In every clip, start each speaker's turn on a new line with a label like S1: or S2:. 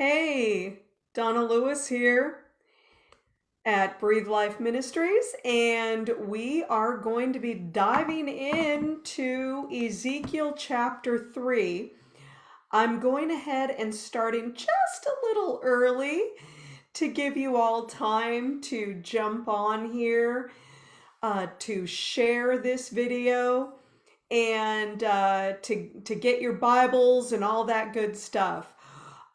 S1: Hey, Donna Lewis here at Breathe Life Ministries, and we are going to be diving into Ezekiel chapter 3. I'm going ahead and starting just a little early to give you all time to jump on here, uh, to share this video, and uh, to, to get your Bibles and all that good stuff.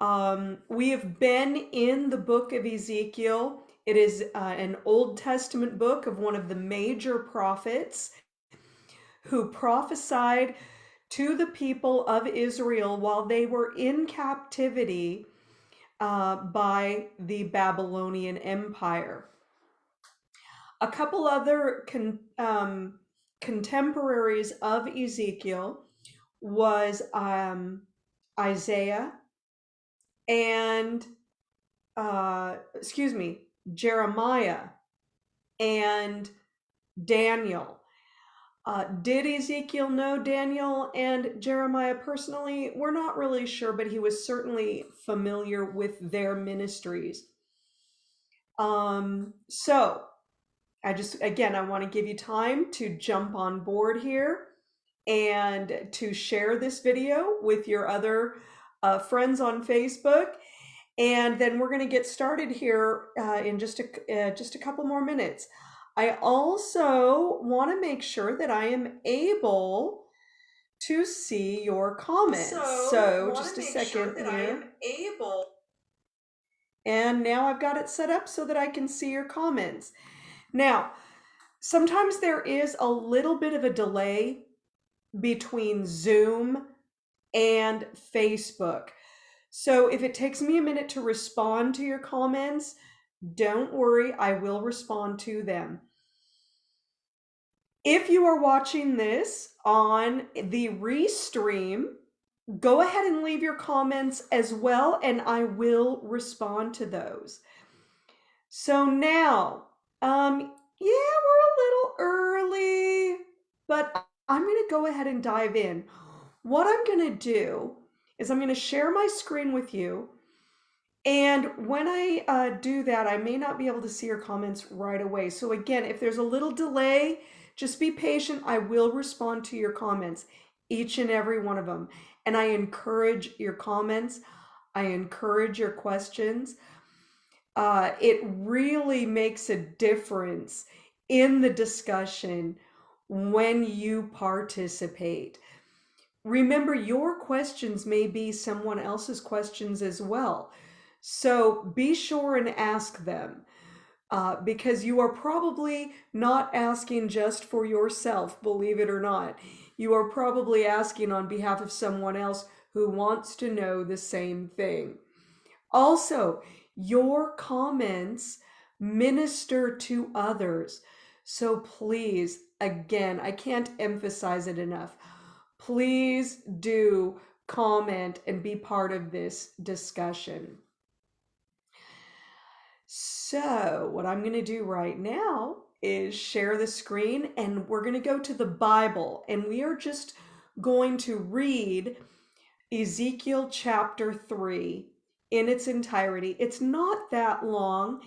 S1: Um, we have been in the book of Ezekiel. It is uh, an Old Testament book of one of the major prophets who prophesied to the people of Israel while they were in captivity uh, by the Babylonian Empire. A couple other con um, contemporaries of Ezekiel was um, Isaiah and uh, excuse me, Jeremiah and Daniel. Uh, did Ezekiel know Daniel and Jeremiah personally? We're not really sure, but he was certainly familiar with their ministries. Um, so I just, again, I want to give you time to jump on board here and to share this video with your other uh, friends on Facebook. And then we're going to get started here uh, in just a, uh, just a couple more minutes. I also want to make sure that I am able to see your comments. So, so just a second sure here. I am able. And now I've got it set up so that I can see your comments. Now, sometimes there is a little bit of a delay between Zoom and Facebook. So if it takes me a minute to respond to your comments, don't worry, I will respond to them. If you are watching this on the restream, go ahead and leave your comments as well, and I will respond to those. So now, um, yeah, we're a little early, but I'm going to go ahead and dive in. What I'm going to do is I'm going to share my screen with you. And when I uh, do that, I may not be able to see your comments right away. So again, if there's a little delay, just be patient. I will respond to your comments, each and every one of them. And I encourage your comments. I encourage your questions. Uh, it really makes a difference in the discussion when you participate. Remember, your questions may be someone else's questions as well. So be sure and ask them uh, because you are probably not asking just for yourself, believe it or not. You are probably asking on behalf of someone else who wants to know the same thing. Also, your comments minister to others. So please, again, I can't emphasize it enough please do comment and be part of this discussion. So what I'm going to do right now is share the screen and we're going to go to the Bible and we are just going to read Ezekiel chapter 3 in its entirety. It's not that long.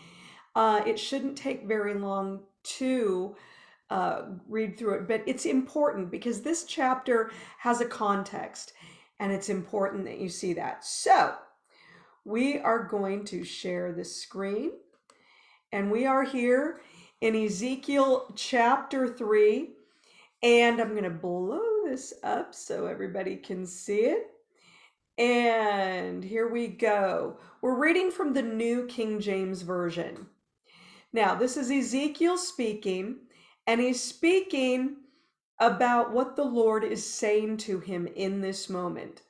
S1: Uh, it shouldn't take very long to uh, read through it, but it's important because this chapter has a context and it's important that you see that. So we are going to share the screen and we are here in Ezekiel chapter 3 and I'm going to blow this up so everybody can see it. And here we go. We're reading from the New King James Version. Now, this is Ezekiel speaking and he's speaking about what the Lord is saying to him in this moment.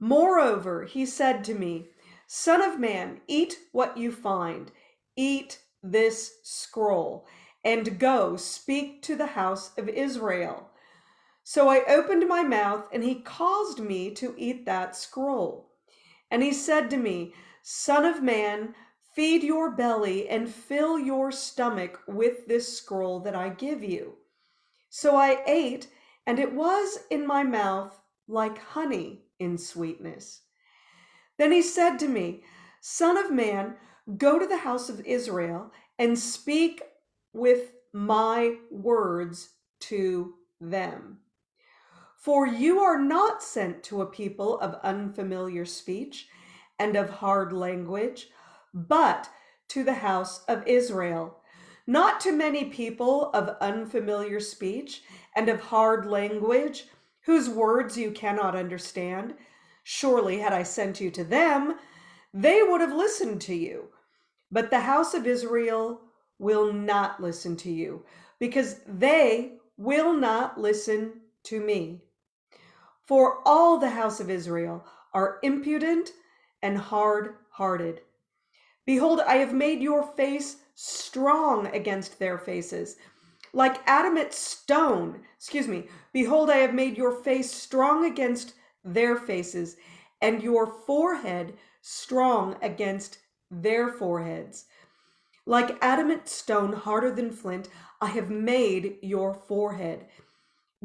S1: Moreover, he said to me, Son of man, eat what you find, eat this scroll, and go speak to the house of Israel. So I opened my mouth, and he caused me to eat that scroll. And he said to me, Son of man, Feed your belly and fill your stomach with this scroll that I give you. So I ate, and it was in my mouth like honey in sweetness. Then he said to me, Son of man, go to the house of Israel and speak with my words to them. For you are not sent to a people of unfamiliar speech and of hard language, but to the house of Israel. Not to many people of unfamiliar speech and of hard language, whose words you cannot understand. Surely, had I sent you to them, they would have listened to you. But the house of Israel will not listen to you, because they will not listen to me. For all the house of Israel are impudent and hard hearted. Behold, I have made your face strong against their faces, like adamant stone. Excuse me. Behold, I have made your face strong against their faces, and your forehead strong against their foreheads. Like adamant stone, harder than flint, I have made your forehead.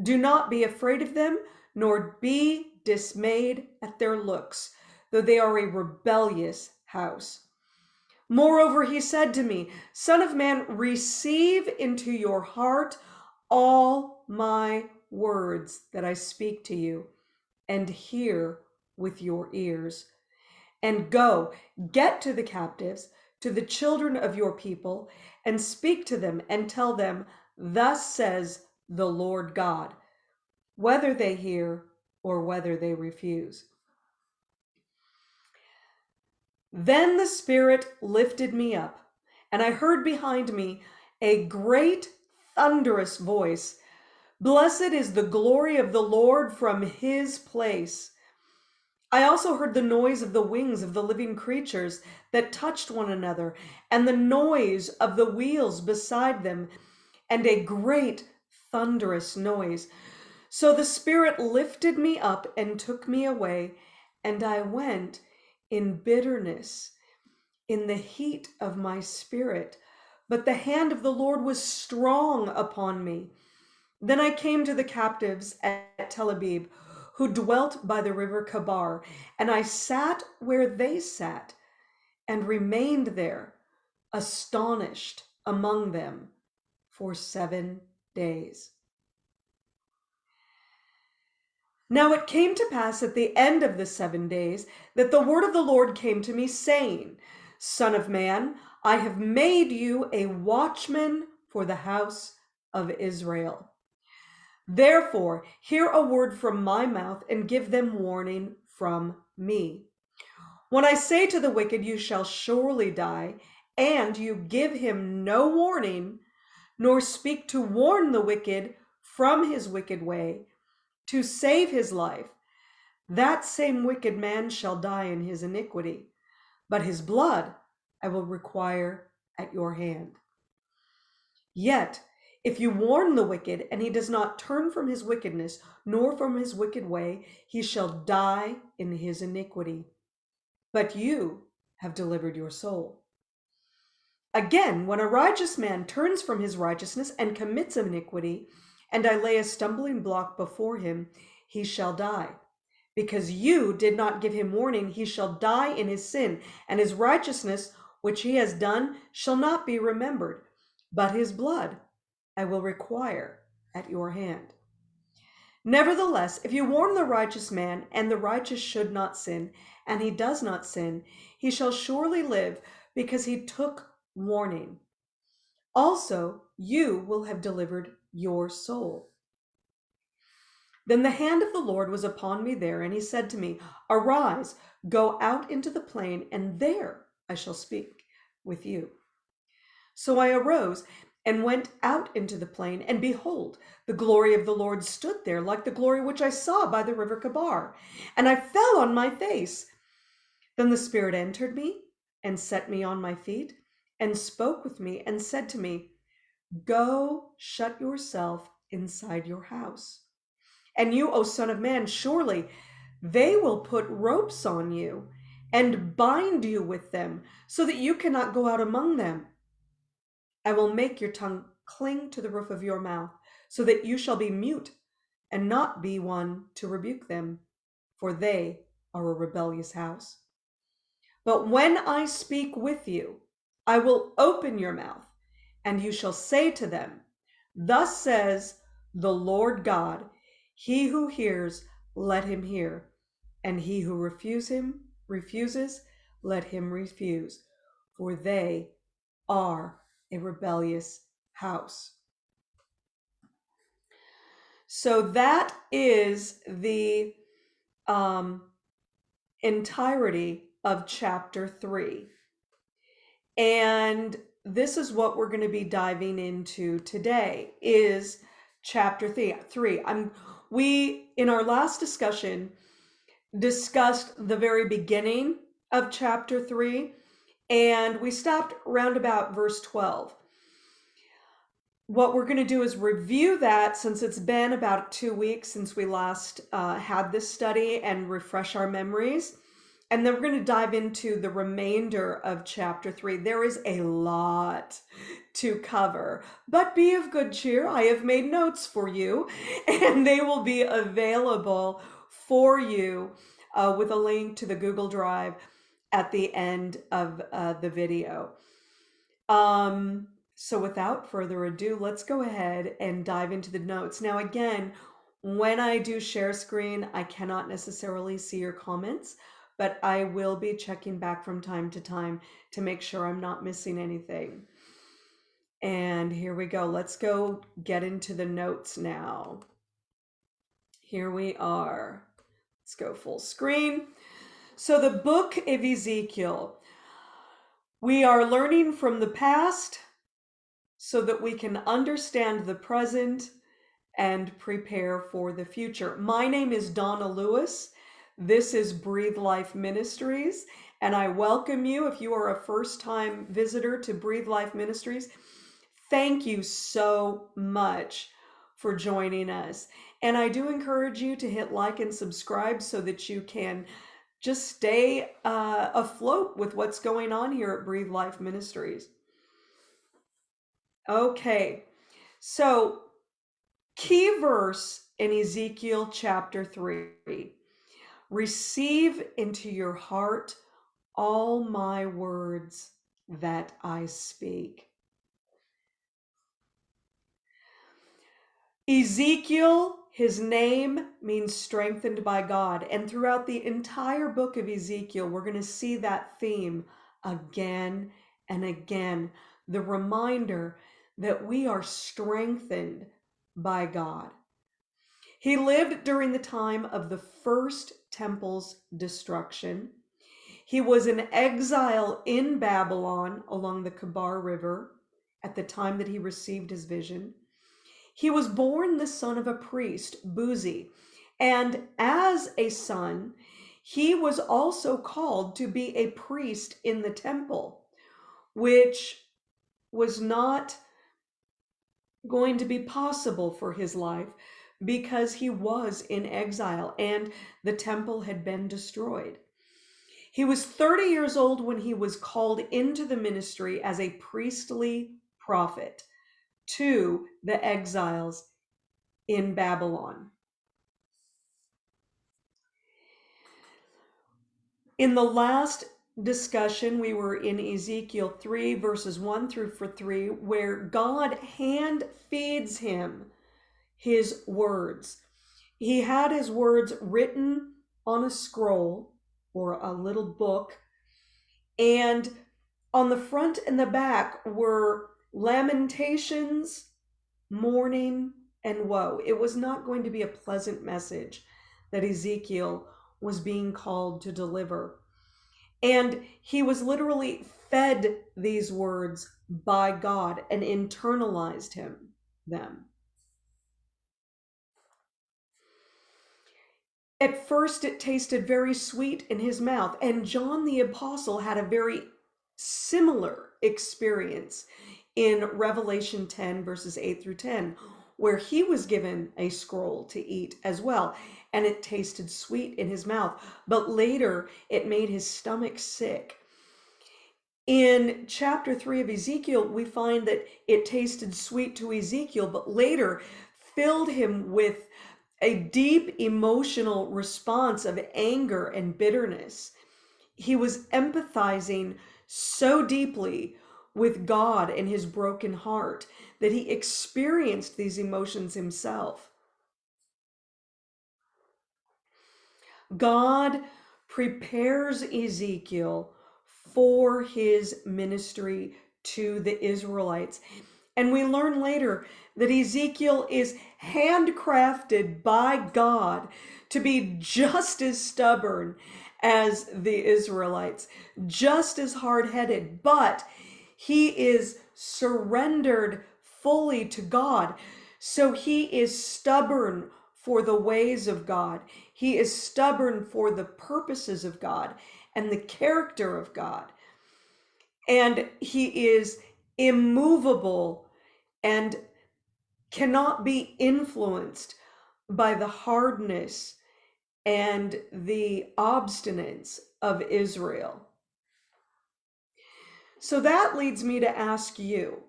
S1: Do not be afraid of them, nor be dismayed at their looks, though they are a rebellious house. Moreover, he said to me, Son of man, receive into your heart all my words that I speak to you, and hear with your ears. And go, get to the captives to the children of your people and speak to them and tell them, Thus says the Lord God, whether they hear or whether they refuse. Then the Spirit lifted me up, and I heard behind me a great thunderous voice Blessed is the glory of the Lord from his place. I also heard the noise of the wings of the living creatures that touched one another, and the noise of the wheels beside them, and a great thunderous noise. So the Spirit lifted me up and took me away, and I went in bitterness, in the heat of my spirit. But the hand of the Lord was strong upon me. Then I came to the captives at Tel Abib who dwelt by the river Chebar, and I sat where they sat, and remained there, astonished among them for seven days. Now it came to pass at the end of the seven days that the word of the Lord came to me, saying, Son of man, I have made you a watchman for the house of Israel. Therefore, hear a word from my mouth and give them warning from me. When I say to the wicked, You shall surely die, and you give him no warning, nor speak to warn the wicked from his wicked way, to save his life, that same wicked man shall die in his iniquity, but his blood I will require at your hand. Yet if you warn the wicked, and he does not turn from his wickedness, nor from his wicked way, he shall die in his iniquity. But you have delivered your soul. Again, when a righteous man turns from his righteousness and commits iniquity, and I lay a stumbling block before him, he shall die. Because you did not give him warning, he shall die in his sin, and his righteousness, which he has done, shall not be remembered, but his blood I will require at your hand. Nevertheless, if you warn the righteous man, and the righteous should not sin, and he does not sin, he shall surely live because he took warning. Also, you will have delivered your soul. Then the hand of the Lord was upon me there, and he said to me, Arise, go out into the plain, and there I shall speak with you. So I arose and went out into the plain, and behold, the glory of the Lord stood there, like the glory which I saw by the river Chebar. And I fell on my face. Then the Spirit entered me and set me on my feet, and spoke with me, and said to me, Go shut yourself inside your house. And you, O Son of Man, surely they will put ropes on you and bind you with them, so that you cannot go out among them. I will make your tongue cling to the roof of your mouth, so that you shall be mute and not be one to rebuke them, for they are a rebellious house. But when I speak with you, I will open your mouth, and you shall say to them, Thus says the Lord God, He who hears, let him hear, and he who refuse him, refuses, let him refuse, for they are a rebellious house. So that is the um, entirety of chapter three. And this is what we're going to be diving into today is chapter three. Three. I'm we in our last discussion discussed the very beginning of chapter three, and we stopped around about verse 12 what we're going to do is review that since it's been about two weeks since we last uh, had this study and refresh our memories. And then we're going to dive into the remainder of chapter three. There is a lot to cover, but be of good cheer. I have made notes for you, and they will be available for you uh, with a link to the Google Drive at the end of uh, the video. Um, so without further ado, let's go ahead and dive into the notes. Now, again, when I do share screen, I cannot necessarily see your comments, but I will be checking back from time to time to make sure I'm not missing anything. And here we go. Let's go get into the notes now. Here we are. Let's go full screen. So the book of Ezekiel, we are learning from the past so that we can understand the present and prepare for the future. My name is Donna Lewis. This is Breathe Life Ministries, and I welcome you if you are a first time visitor to Breathe Life Ministries. Thank you so much for joining us. And I do encourage you to hit like and subscribe so that you can just stay uh, afloat with what's going on here at Breathe Life Ministries. Okay, so key verse in Ezekiel chapter 3 Receive into your heart all my words that I speak. Ezekiel, his name means strengthened by God. And throughout the entire book of Ezekiel, we're going to see that theme again and again. The reminder that we are strengthened by God. He lived during the time of the first temple's destruction. He was in exile in Babylon along the Kebar River at the time that he received his vision. He was born the son of a priest, Buzi, and as a son, he was also called to be a priest in the temple, which was not going to be possible for his life because he was in exile and the temple had been destroyed. He was 30 years old when he was called into the ministry as a priestly prophet to the exiles in Babylon. In the last discussion, we were in Ezekiel 3, verses 1 through 3, where God hand feeds him his words. He had his words written on a scroll or a little book, and on the front and the back were lamentations, mourning, and woe. It was not going to be a pleasant message that Ezekiel was being called to deliver. And he was literally fed these words by God and internalized him them. At first, it tasted very sweet in his mouth, and John the Apostle had a very similar experience in Revelation 10, verses 8 through 10, where he was given a scroll to eat as well and it tasted sweet in his mouth, but later it made his stomach sick. In chapter 3 of Ezekiel, we find that it tasted sweet to Ezekiel, but later filled him with a deep emotional response of anger and bitterness. he was empathizing so deeply with God and his broken heart that he experienced these emotions himself. God prepares Ezekiel for his ministry to the Israelites. And we learn later that Ezekiel is handcrafted by God to be just as stubborn as the Israelites, just as hard headed, but he is surrendered fully to God. So he is stubborn for the ways of God. He is stubborn for the purposes of God and the character of God. And he is immovable and cannot be influenced by the hardness and the obstinance of Israel. So that leads me to ask you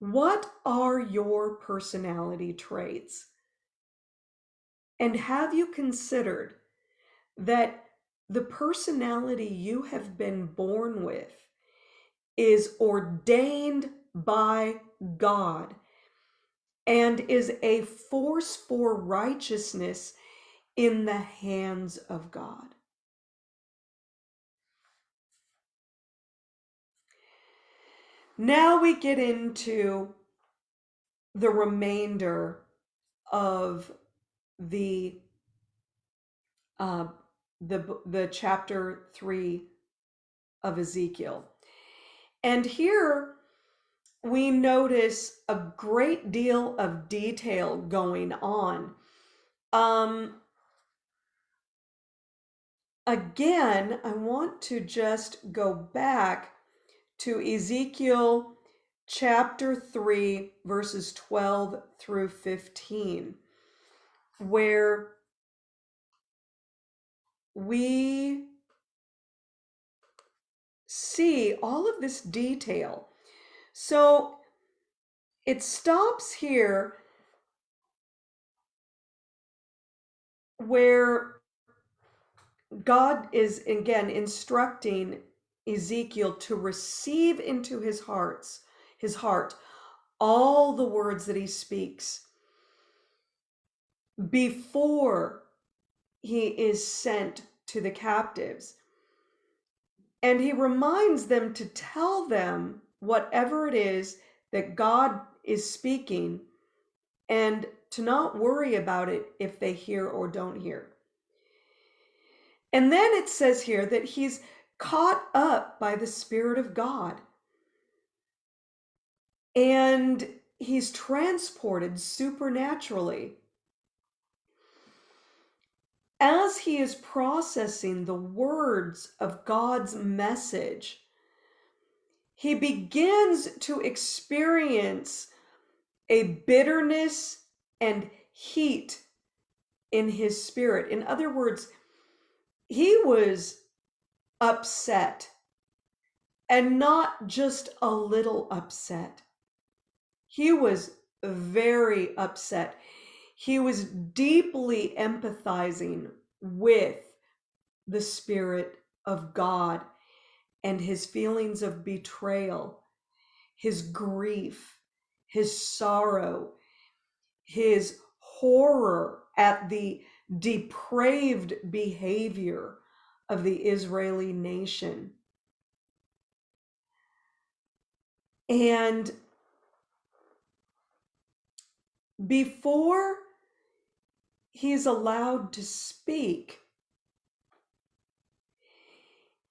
S1: what are your personality traits? And have you considered that the personality you have been born with is ordained by God and is a force for righteousness in the hands of God. Now we get into the remainder of the uh, the the chapter three of Ezekiel, and here we notice a great deal of detail going on. Um, again, I want to just go back to Ezekiel chapter 3, verses 12 through 15, where we see all of this detail. So it stops here where God is again instructing Ezekiel to receive into his hearts, his heart, all the words that he speaks before he is sent to the captives. And he reminds them to tell them whatever it is that God is speaking and to not worry about it if they hear or don't hear. And then it says here that he's caught up by the Spirit of God. And he's transported supernaturally. As he is processing the words of God's message, he begins to experience a bitterness and heat in his spirit. In other words, he was upset and not just a little upset. He was very upset. He was deeply empathizing with the Spirit of God and his feelings of betrayal, his grief, his sorrow, his horror at the depraved behavior of the Israeli nation. And before he's allowed to speak,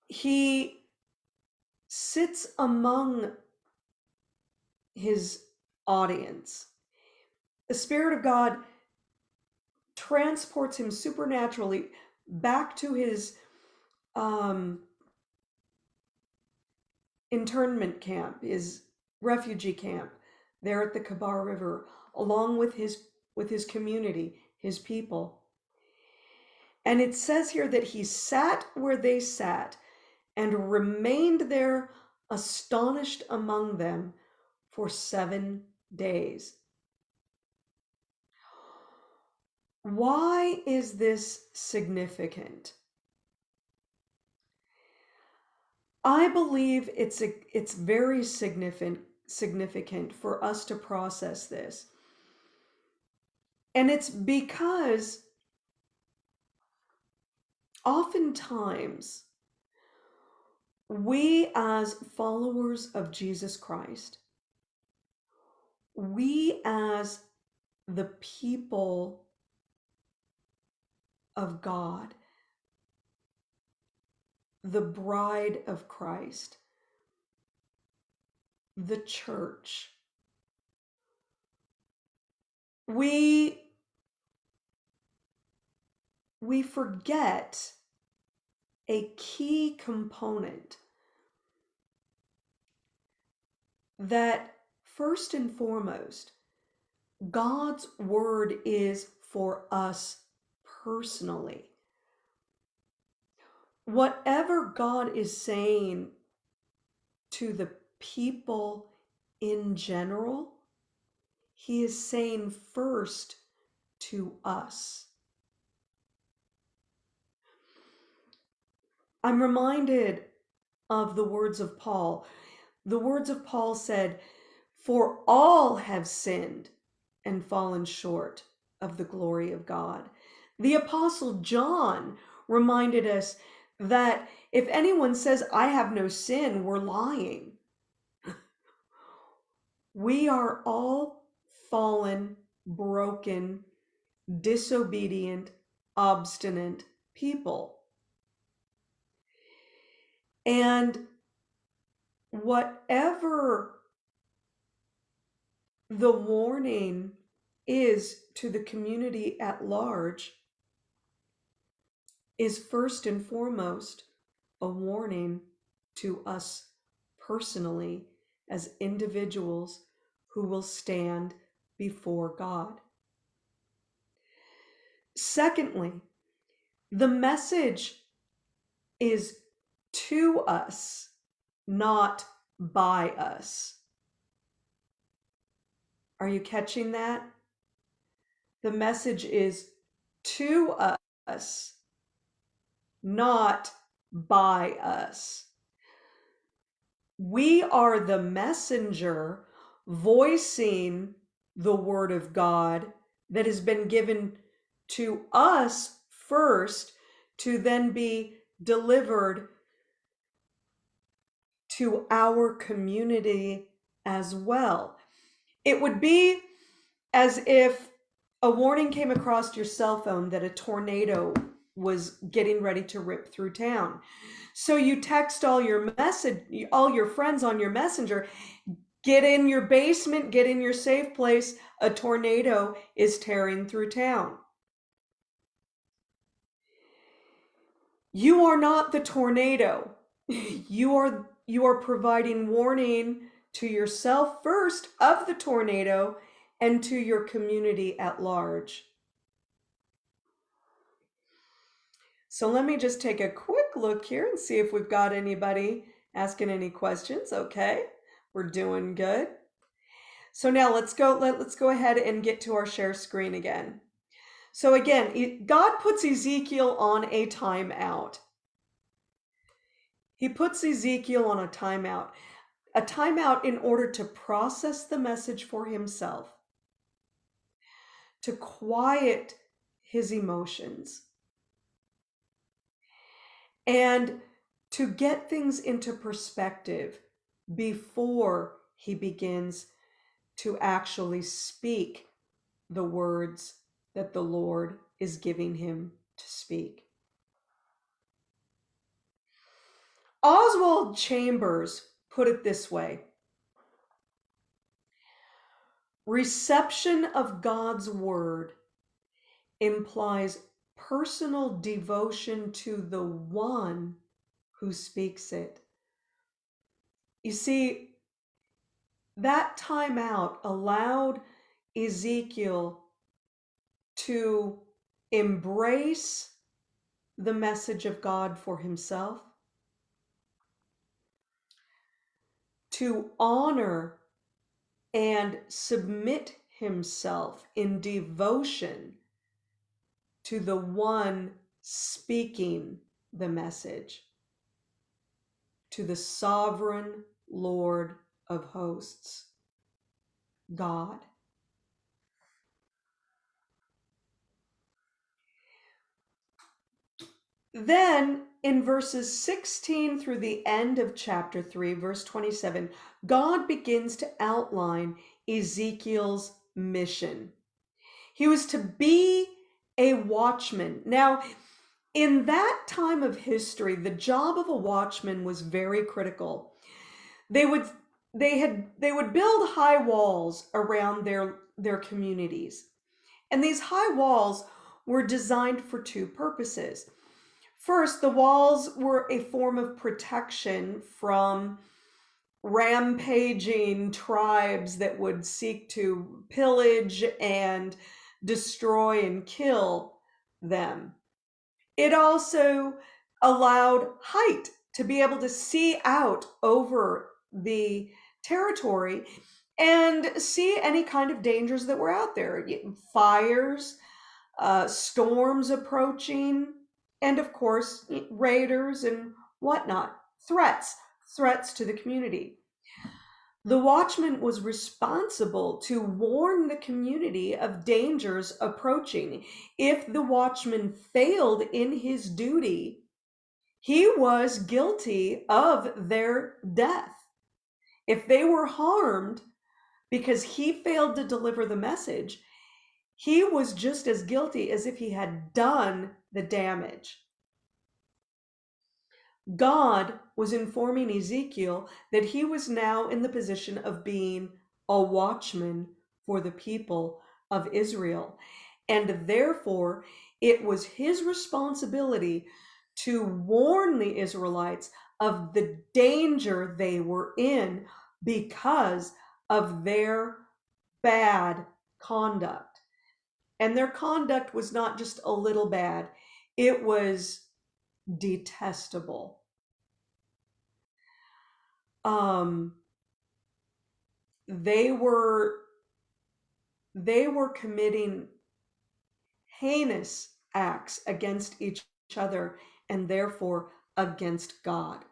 S1: he sits among his audience. The Spirit of God transports him supernaturally back to his um, internment camp, his refugee camp there at the Kabar River, along with his with his community, his people. And it says here that he sat where they sat and remained there astonished among them for seven days. Why is this significant? I believe it's a, it's very significant significant for us to process this. And it's because oftentimes we as followers of Jesus Christ, we as the people of God, the bride of Christ, the church. We we forget a key component that first and foremost God's word is for us personally. Whatever God is saying to the people in general, he is saying first to us. I'm reminded of the words of Paul. The words of Paul said, For all have sinned and fallen short of the glory of God. The Apostle John reminded us that if anyone says, I have no sin, we're lying. We are all fallen, broken, disobedient, obstinate people. And whatever the warning is to the community at large is first and foremost a warning to us personally as individuals who will stand before God. Secondly, the message is to us, not by us. Are you catching that? The message is to us, not by us. We are the messenger voicing the word of God that has been given to us first to then be delivered to our community as well. It would be as if a warning came across your cell phone that a tornado was getting ready to rip through town. So you text all your message, all your friends on your messenger, get in your basement, get in your safe place. A tornado is tearing through town. You are not the tornado. You are you are providing warning to yourself first of the tornado and to your community at large. So let me just take a quick look here and see if we've got anybody asking any questions. Okay, we're doing good. So now let's go, let, let's go ahead and get to our share screen again. So again, God puts Ezekiel on a timeout. He puts Ezekiel on a timeout, a timeout in order to process the message for himself, to quiet his emotions, and to get things into perspective before he begins to actually speak the words that the Lord is giving him to speak. Oswald Chambers put it this way Reception of God's word implies personal devotion to the one who speaks it. You see, that time out allowed Ezekiel to embrace the message of God for himself, to honor and submit himself in devotion to the one speaking the message. to the sovereign Lord of hosts, God. Then in verses 16 through the end of chapter 3, verse 27, God begins to outline Ezekiel's mission. He was to be a watchman. Now, in that time of history, the job of a watchman was very critical. They would they had they would build high walls around their their communities. And these high walls were designed for two purposes. First, the walls were a form of protection from rampaging tribes that would seek to pillage and destroy and kill them. It also allowed height to be able to see out over the territory and see any kind of dangers that were out there fires, uh, storms approaching, and of course, raiders and whatnot, threats, threats to the community. The watchman was responsible to warn the community of dangers approaching. If the watchman failed in his duty, he was guilty of their death. If they were harmed because he failed to deliver the message, he was just as guilty as if he had done the damage. God was informing Ezekiel that he was now in the position of being a watchman for the people of Israel. And therefore, it was his responsibility to warn the Israelites of the danger they were in because of their bad conduct. And their conduct was not just a little bad, it was detestable. Um, they were they were committing heinous acts against each other and therefore against God.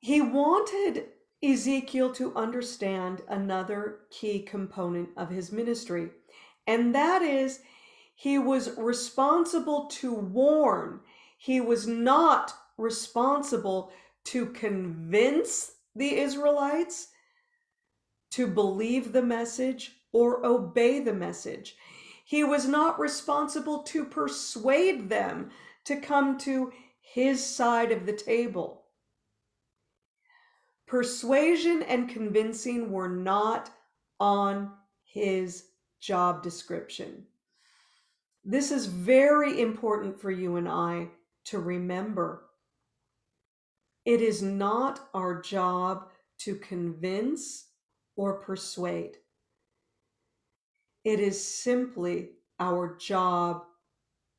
S1: He wanted Ezekiel to understand another key component of his ministry, and that is he was responsible to warn. He was not responsible to convince the Israelites to believe the message or obey the message. He was not responsible to persuade them to come to his side of the table. Persuasion and convincing were not on his job description. This is very important for you and I to remember. It is not our job to convince or persuade. It is simply our job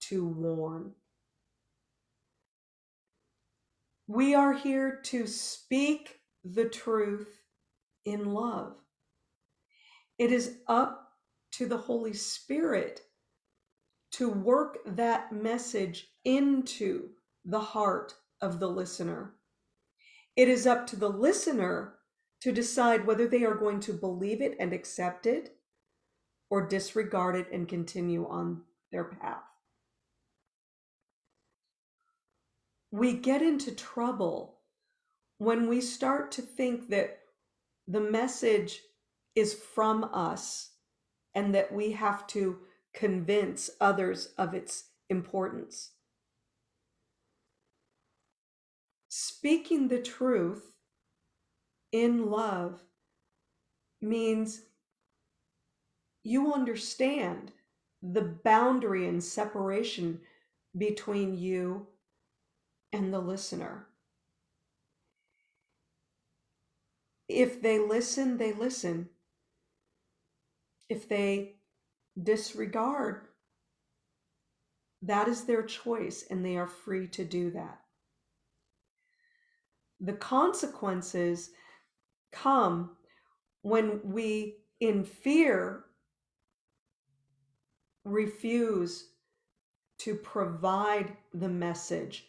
S1: to warn. We are here to speak the truth in love. It is up to the Holy Spirit to work that message into the heart of the listener. It is up to the listener to decide whether they are going to believe it and accept it or disregard it and continue on their path. We get into trouble when we start to think that the message is from us and that we have to convince others of its importance. Speaking the truth in love means you understand the boundary and separation between you and the listener. If they listen, they listen. If they disregard. That is their choice, and they are free to do that. The consequences come when we, in fear, refuse to provide the message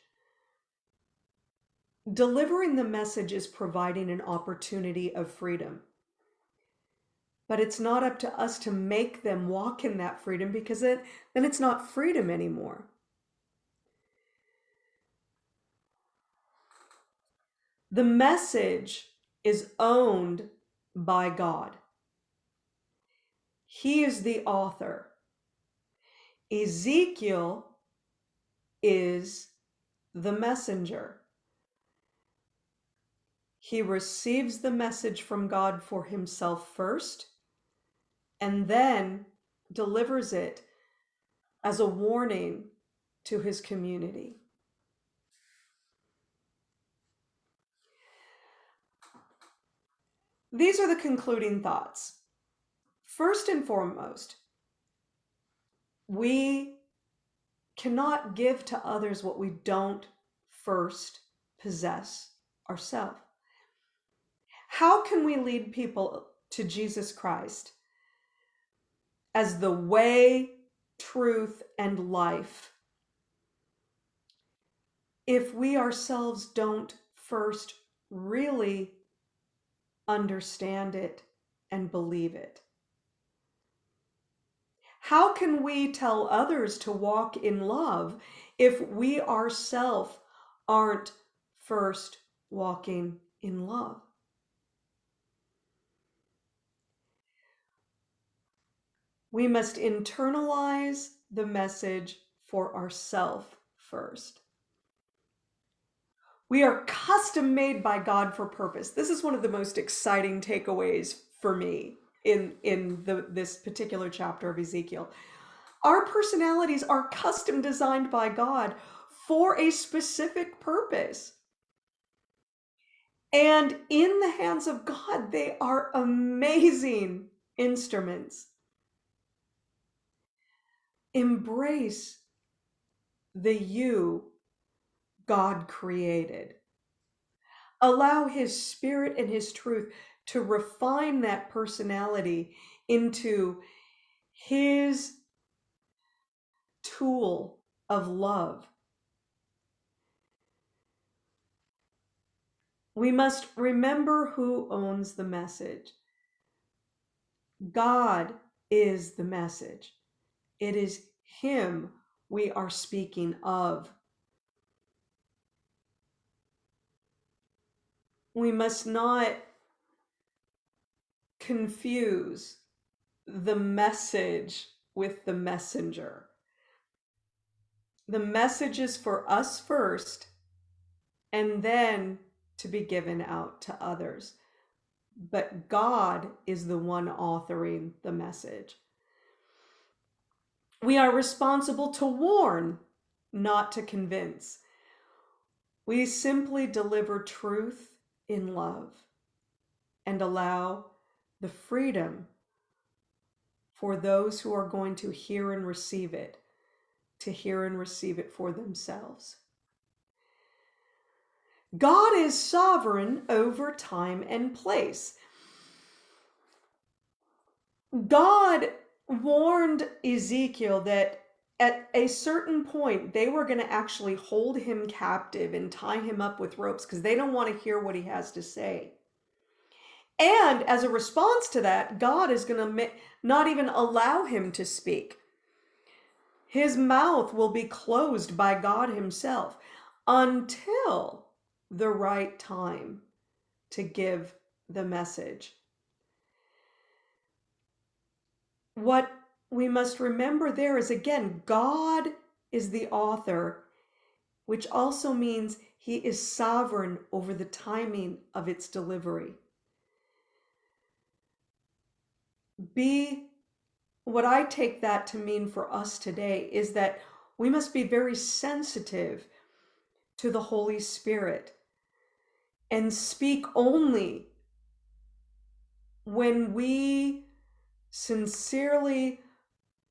S1: delivering the message is providing an opportunity of freedom. But it's not up to us to make them walk in that freedom because it, then it's not freedom anymore. The message is owned by God. He is the author. Ezekiel is the messenger. He receives the message from God for himself first and then delivers it as a warning to his community. These are the concluding thoughts. First and foremost, we cannot give to others what we don't first possess ourselves. How can we lead people to Jesus Christ as the way, truth, and life if we ourselves don't first really understand it and believe it? How can we tell others to walk in love if we ourselves aren't first walking in love? We must internalize the message for ourselves first. We are custom made by God for purpose. This is one of the most exciting takeaways for me in, in the, this particular chapter of Ezekiel. Our personalities are custom designed by God for a specific purpose. And in the hands of God, they are amazing instruments Embrace the you God created. Allow His Spirit and His truth to refine that personality into His tool of love. We must remember who owns the message. God is the message. It is Him we are speaking of. We must not confuse the message with the messenger. The message is for us first and then to be given out to others. But God is the one authoring the message. We are responsible to warn, not to convince. We simply deliver truth in love and allow the freedom for those who are going to hear and receive it to hear and receive it for themselves. God is sovereign over time and place. God warned Ezekiel that at a certain point they were going to actually hold him captive and tie him up with ropes because they don't want to hear what he has to say. And as a response to that, God is going to not even allow him to speak. His mouth will be closed by God Himself until the right time to give the message. What we must remember there is again, God is the author, which also means he is sovereign over the timing of its delivery. Be what I take that to mean for us today is that we must be very sensitive to the Holy Spirit and speak only when we sincerely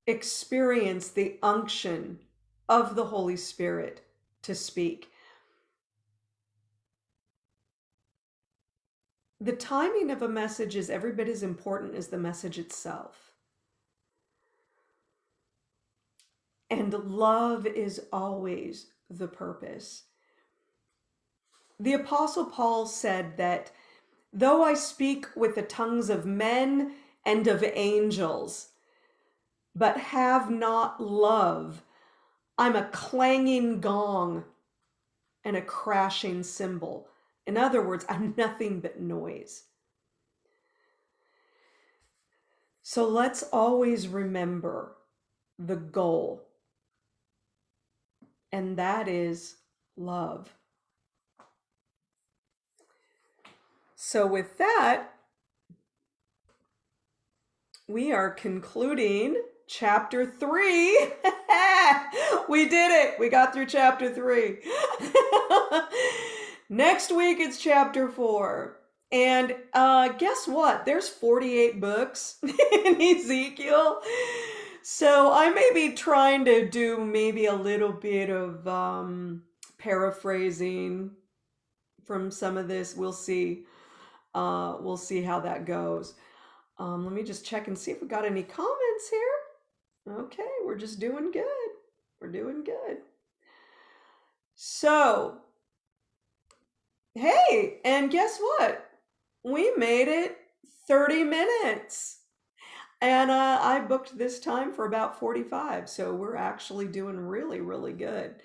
S1: experience the unction of the Holy Spirit to speak. The timing of a message is every bit as important as the message itself. And love is always the purpose. the Apostle Paul said that though I speak with the tongues of men and of angels, but have not love, I'm a clanging gong and a crashing cymbal. In other words, I'm nothing but noise. So let's always remember the goal, and that is love. So, with that, we are concluding chapter three. we did it. We got through chapter three. Next week, it's chapter four. And uh, guess what? There's 48 books in Ezekiel. So I may be trying to do maybe a little bit of um, paraphrasing from some of this. We'll see. Uh, we'll see how that goes. Um, let me just check and see if we got any comments here. Okay, we're just doing good. We're doing good. So, hey, and guess what? We made it 30 minutes. And uh, I booked this time for about 45. So we're actually doing really, really good.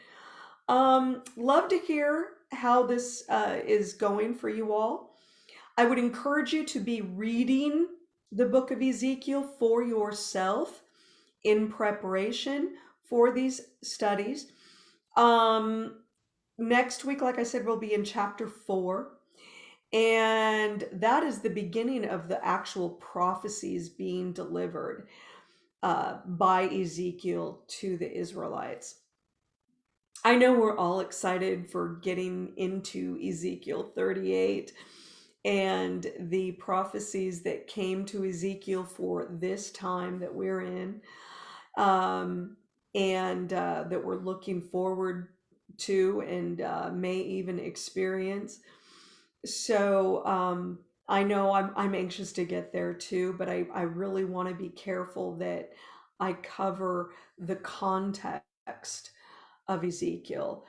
S1: Um, love to hear how this uh, is going for you all. I would encourage you to be reading the book of Ezekiel for yourself in preparation for these studies. Um, next week, like I said, we'll be in chapter four. And that is the beginning of the actual prophecies being delivered uh, by Ezekiel to the Israelites. I know we're all excited for getting into Ezekiel 38 and the prophecies that came to Ezekiel for this time that we're in, um, and uh, that we're looking forward to and uh, may even experience. So um, I know I'm I'm anxious to get there too, but I, I really want to be careful that I cover the context of Ezekiel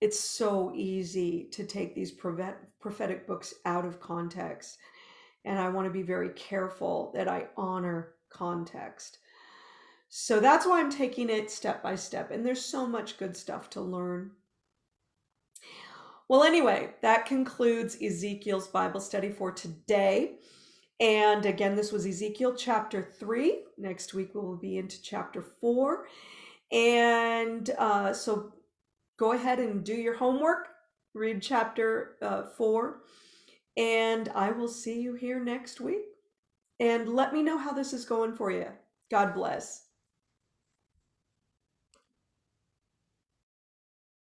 S1: it's so easy to take these prophetic books out of context. And I want to be very careful that I honor context. So that's why I'm taking it step by step. And there's so much good stuff to learn. Well, anyway, that concludes Ezekiel's Bible study for today. And again, this was Ezekiel chapter 3. Next week, we will be into chapter 4. And uh, so go ahead and do your homework, read chapter uh, four, and I will see you here next week. And let me know how this is going for you. God bless.